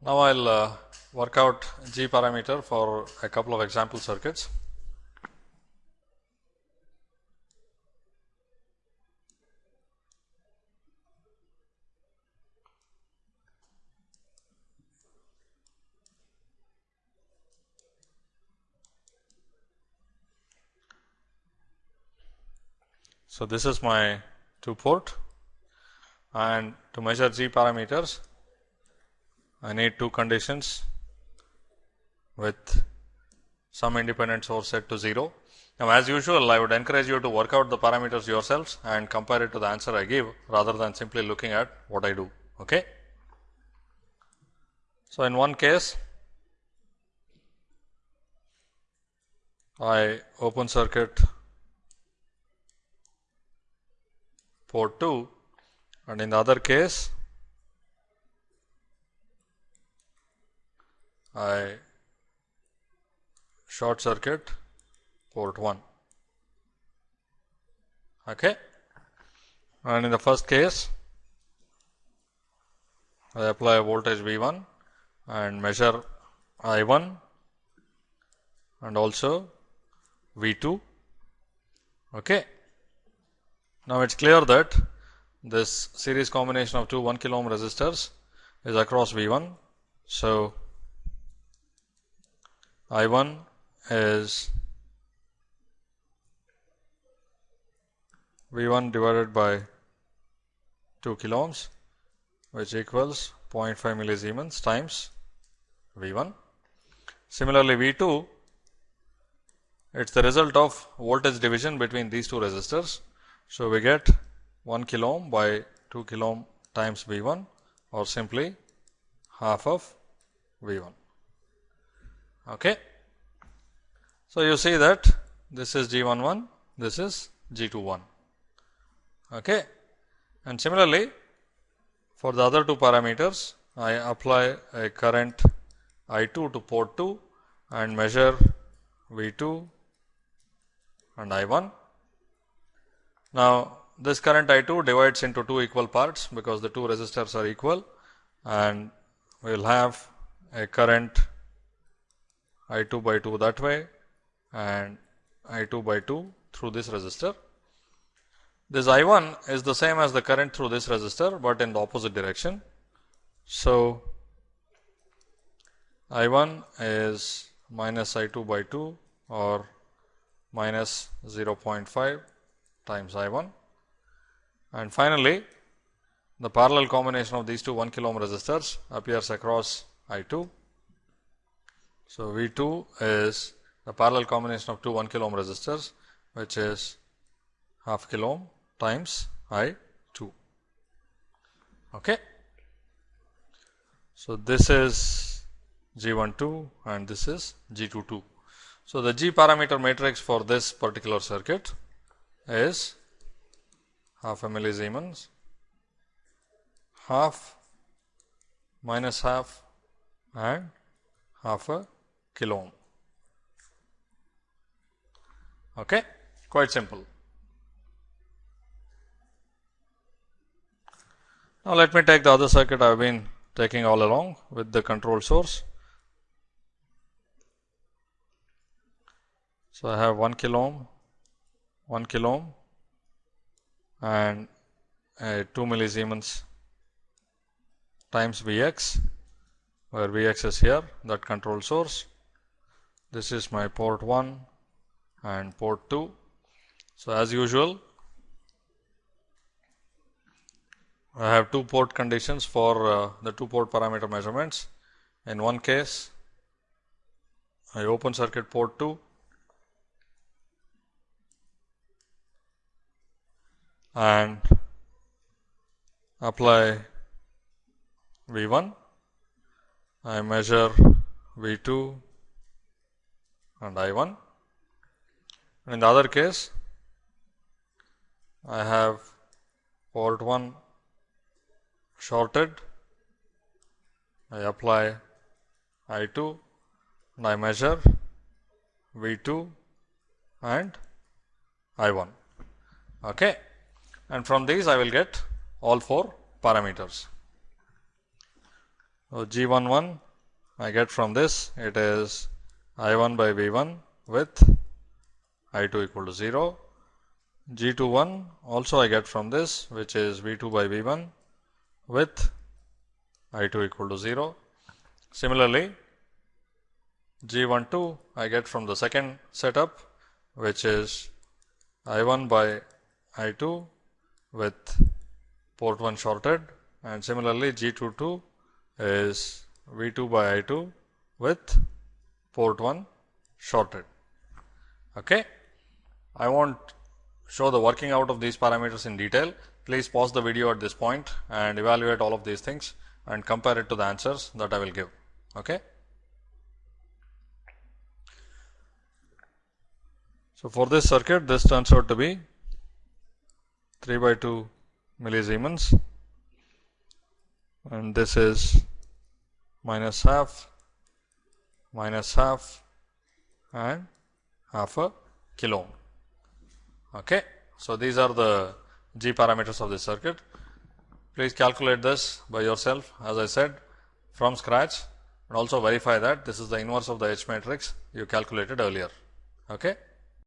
Now, I will uh, work out G parameter for a couple of example circuits. So, this is my 2 port and to measure G parameters I need two conditions with some independent source set to 0. Now, as usual I would encourage you to work out the parameters yourselves and compare it to the answer I give rather than simply looking at what I do. Okay. So, in one case I open circuit port 2 and in the other case I short circuit port 1 okay. And in the first case I apply a voltage V 1 and measure I 1 and also V 2 okay. Now it's clear that this series combination of two 1 kilo ohm resistors is across V 1 so I 1 is V 1 divided by 2 kilo ohms which equals 0.5 millisiemens times V 1. Similarly, V 2 it is the result of voltage division between these two resistors. So, we get 1 kilo ohm by 2 kilo ohm times V 1 or simply half of V 1. Okay. So, you see that this is G 1 1, this is G 2 1. Okay. And similarly, for the other two parameters, I apply a current I 2 to port 2 and measure V 2 and I 1. Now, this current I 2 divides into two equal parts because the two resistors are equal and we will have a current I 2 by 2 that way and I 2 by 2 through this resistor. This I 1 is the same as the current through this resistor, but in the opposite direction. So, I 1 is minus I 2 by 2 or minus 0.5 times I 1 and finally, the parallel combination of these two 1 kilo ohm resistors appears across I 2 so, V 2 is the parallel combination of two 1 kilo ohm resistors which is half kilo ohm times I 2. Okay. So, this is G 1 2 and this is G 2 2. So, the G parameter matrix for this particular circuit is half a millisiemens, half minus half and half a kilo ohm. Okay? Quite simple. Now, let me take the other circuit I have been taking all along with the control source. So, I have 1 kilo ohm, 1 kilo ohm and a 2 millisiemens times V x, where V x is here that control source this is my port 1 and port 2. So, as usual I have two port conditions for uh, the two port parameter measurements. In one case I open circuit port 2 and apply V 1, I measure V 2 and I 1 and in the other case I have port 1 shorted. I apply I 2 and I measure V 2 and I 1 okay. And from these I will get all four parameters. So G11 I get from this. It is I1 by V1 with I2 equal to 0. G21 also I get from this which is V2 by V1 with I2 equal to 0. Similarly, G12 I get from the second setup which is I1 by I2 with port 1 shorted and similarly G22 is V2 by I2 with port 1 shorted. Okay. I won't show the working out of these parameters in detail. Please pause the video at this point and evaluate all of these things and compare it to the answers that I will give. Okay. So, for this circuit this turns out to be 3 by 2 millisiemens and this is minus half minus half and half a kilo ohm. Okay. So, these are the G parameters of the circuit. Please calculate this by yourself as I said from scratch and also verify that this is the inverse of the H matrix you calculated earlier. Okay.